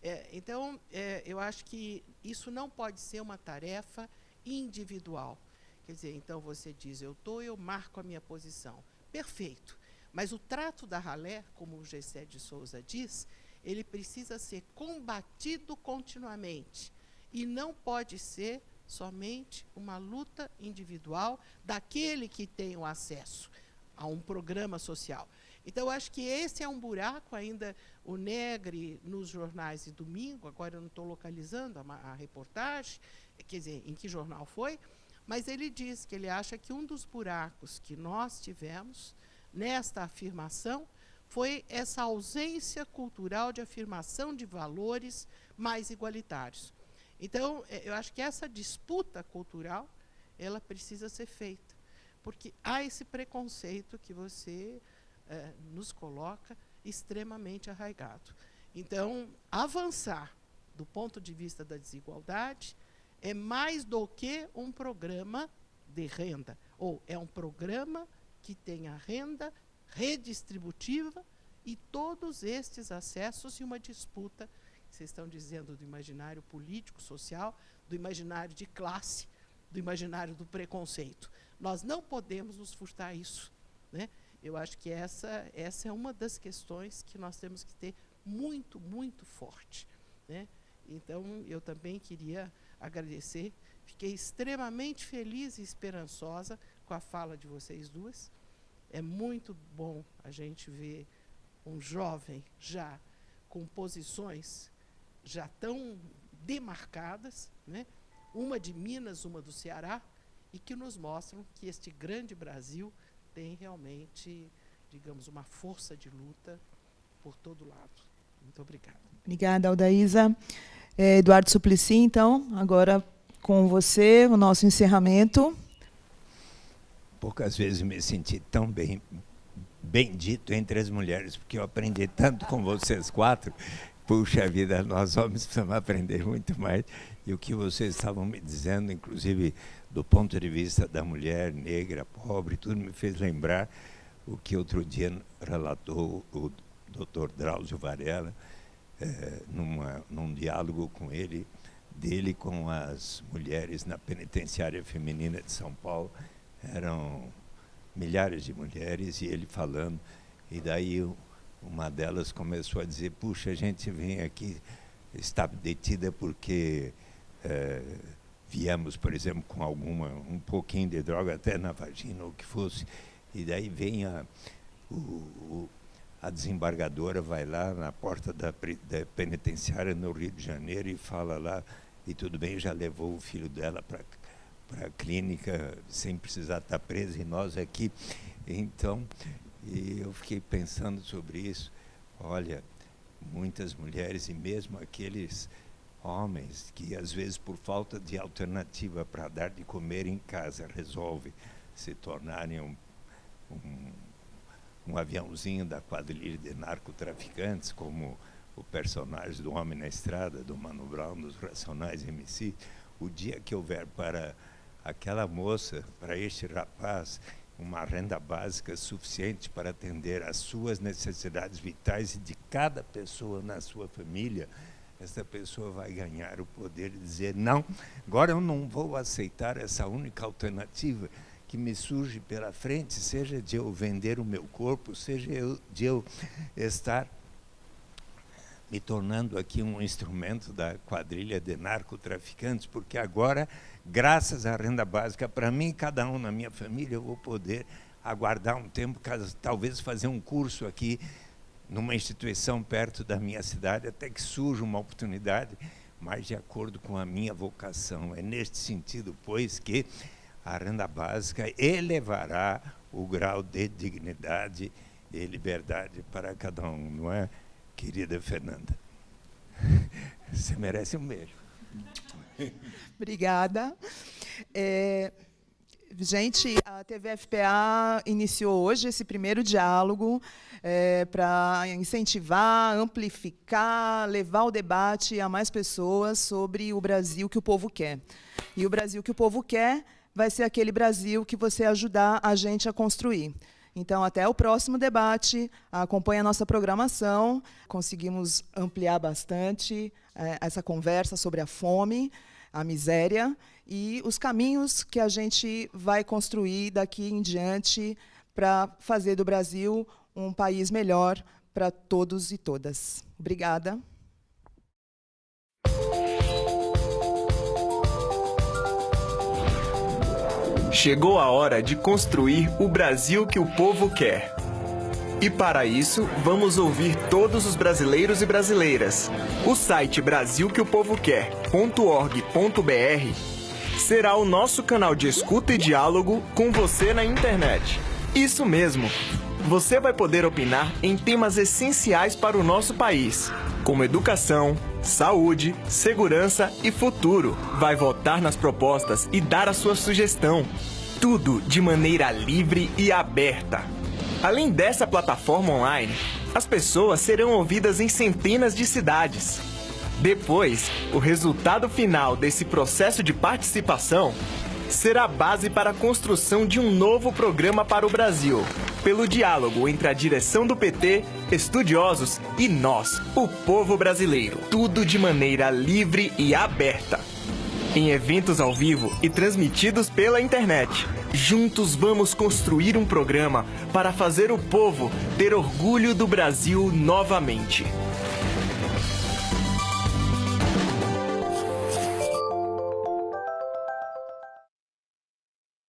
É, então, é, eu acho que isso não pode ser uma tarefa individual. Quer dizer, então você diz, eu estou, eu marco a minha posição. Perfeito. Mas o trato da ralé, como o Gessé de Souza diz, ele precisa ser combatido continuamente. E não pode ser somente uma luta individual daquele que tem o acesso a um programa social. Então, eu acho que esse é um buraco ainda, o Negre, nos jornais de domingo, agora eu não estou localizando a, a, reportagem, quer dizer, em que jornal foi, mas ele diz que ele acha que um dos buracos que nós tivemos nesta afirmação foi essa ausência cultural de afirmação de valores mais igualitários. Então, é, eu acho que essa disputa cultural, ela precisa ser feita, porque há esse preconceito que você é, nos coloca extremamente arraigado. Então, avançar do ponto de vista da desigualdade é mais do que um programa de renda, ou é um programa que tenha renda redistributiva e todos estes acessos e uma disputa vocês estão dizendo do imaginário político, social, do imaginário de classe, do imaginário do preconceito. Nós não podemos nos furtar isso. Né? Eu acho que essa, essa é uma das questões que nós temos que ter muito, muito forte. Né? Então, eu também queria agradecer. Fiquei extremamente feliz e esperançosa com a fala de vocês duas. É muito bom a gente ver um jovem já com posições já tão demarcadas, né? uma de Minas, uma do Ceará, e que nos mostram que este grande Brasil tem realmente, digamos, uma força de luta por todo lado. Muito obrigada.
Obrigada, Aldaísa. É, Eduardo Suplicy, então, agora com você, o nosso encerramento.
Poucas vezes me senti tão bem bendito entre as mulheres, porque eu aprendi tanto com vocês quatro puxa vida, nós homens precisamos aprender muito mais. E o que vocês estavam me dizendo, inclusive do ponto de vista da mulher negra, pobre, tudo me fez lembrar o que outro dia relatou o Dr. Drauzio Varela, é, numa, num diálogo com ele, dele com as mulheres na penitenciária feminina de São Paulo. Eram milhares de mulheres e ele falando. E daí uma delas começou a dizer, puxa, a gente vem aqui, está detida porque é, viemos, por exemplo, com alguma, um pouquinho de droga até na vagina, ou que fosse, e daí vem a, o, o, a desembargadora, vai lá na porta da, da penitenciária no Rio de Janeiro e fala lá, e tudo bem, já levou o filho dela para para a clínica sem precisar estar preso e nós aqui. Então, e eu fiquei pensando sobre isso. Olha, muitas mulheres e mesmo aqueles homens que às vezes por falta de alternativa para dar de comer em casa resolve se tornarem um, um, um aviãozinho da quadrilha de narcotraficantes, como o personagem do Homem na Estrada, do Mano Brown, dos Racionais MC, o dia que houver para aquela moça, para este rapaz, uma renda básica suficiente para atender às suas necessidades vitais e de cada pessoa na sua família, essa pessoa vai ganhar o poder de dizer: não, agora eu não vou aceitar essa única alternativa que me surge pela frente, seja de eu vender o meu corpo, seja eu, de eu estar me tornando aqui um instrumento da quadrilha de narcotraficantes, porque agora graças à renda básica, para mim, cada um na minha família, eu vou poder aguardar um tempo, talvez fazer um curso aqui numa instituição perto da minha cidade, até que surja uma oportunidade, mas de acordo com a minha vocação. É neste sentido, pois, que a renda básica elevará o grau de dignidade e liberdade para cada um, não é, querida Fernanda? (laughs) Você merece um beijo. (laughs)
Obrigada. É, gente, a TVFPA iniciou hoje esse primeiro diálogo é, para incentivar, amplificar, levar o debate a mais pessoas sobre o Brasil que o povo quer. E o Brasil que o povo quer vai ser aquele Brasil que você ajudar a gente a construir. Então, até o próximo debate, acompanhe a nossa programação. Conseguimos ampliar bastante é, essa conversa sobre a fome, a miséria e os caminhos que a gente vai construir daqui em diante para fazer do Brasil um país melhor para todos e todas. Obrigada.
Chegou a hora de construir o Brasil que o povo quer. E para isso, vamos ouvir todos os brasileiros e brasileiras. O site brasilqueopovoquer.org.br será o nosso canal de escuta e diálogo com você na internet. Isso mesmo! Você vai poder opinar em temas essenciais para o nosso país, como educação, saúde, segurança e futuro. Vai votar nas propostas e dar a sua sugestão. Tudo de maneira livre e aberta. Além dessa plataforma online, as pessoas serão ouvidas em centenas de cidades. Depois, o resultado final desse processo de participação será a base para a construção de um novo programa para o Brasil, pelo diálogo entre a direção do PT, estudiosos e nós, o povo brasileiro. Tudo de maneira livre e aberta. Em eventos ao vivo e transmitidos pela internet. Juntos vamos construir um programa para fazer o povo ter orgulho do Brasil novamente.